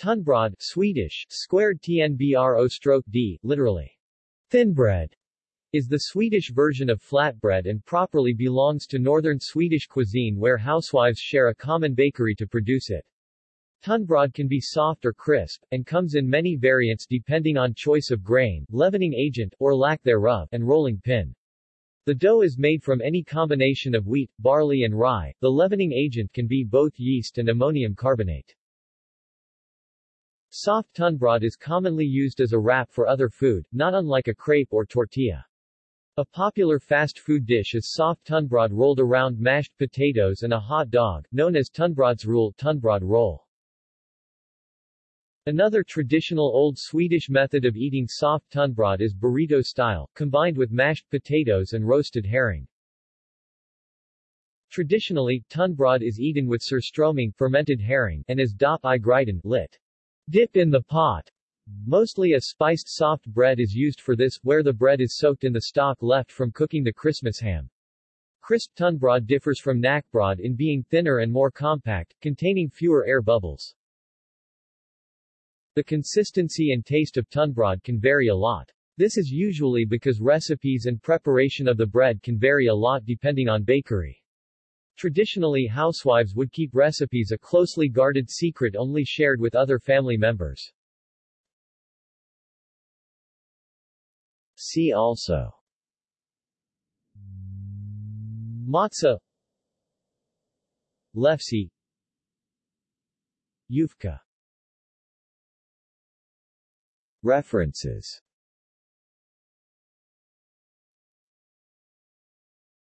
Tunnbröd Swedish, squared tnbro stroke d, literally, thin bread, is the Swedish version of flatbread and properly belongs to northern Swedish cuisine where housewives share a common bakery to produce it. Tunnbröd can be soft or crisp, and comes in many variants depending on choice of grain, leavening agent, or lack thereof, and rolling pin. The dough is made from any combination of wheat, barley and rye. The leavening agent can be both yeast and ammonium carbonate. Soft tunnbröd is commonly used as a wrap for other food, not unlike a crepe or tortilla. A popular fast food dish is soft tunnbröd rolled around mashed potatoes and a hot dog, known as tunnbrödsrulle tunnbröd roll. Another traditional Old Swedish method of eating soft tunnbröd is burrito style, combined with mashed potatoes and roasted herring. Traditionally, tunnbröd is eaten with surströmming fermented herring and as dop i lit. Dip in the pot. Mostly a spiced soft bread is used for this, where the bread is soaked in the stock left from cooking the Christmas ham. Crisp tunnbröd differs from knäckebröd in being thinner and more compact, containing fewer air bubbles. The consistency and taste of tunnbröd can vary a lot. This is usually because recipes and preparation of the bread can vary a lot depending on bakery. Traditionally housewives would keep recipes a closely guarded secret only shared with other family members. See also. Matzah Lefse. Yufka. References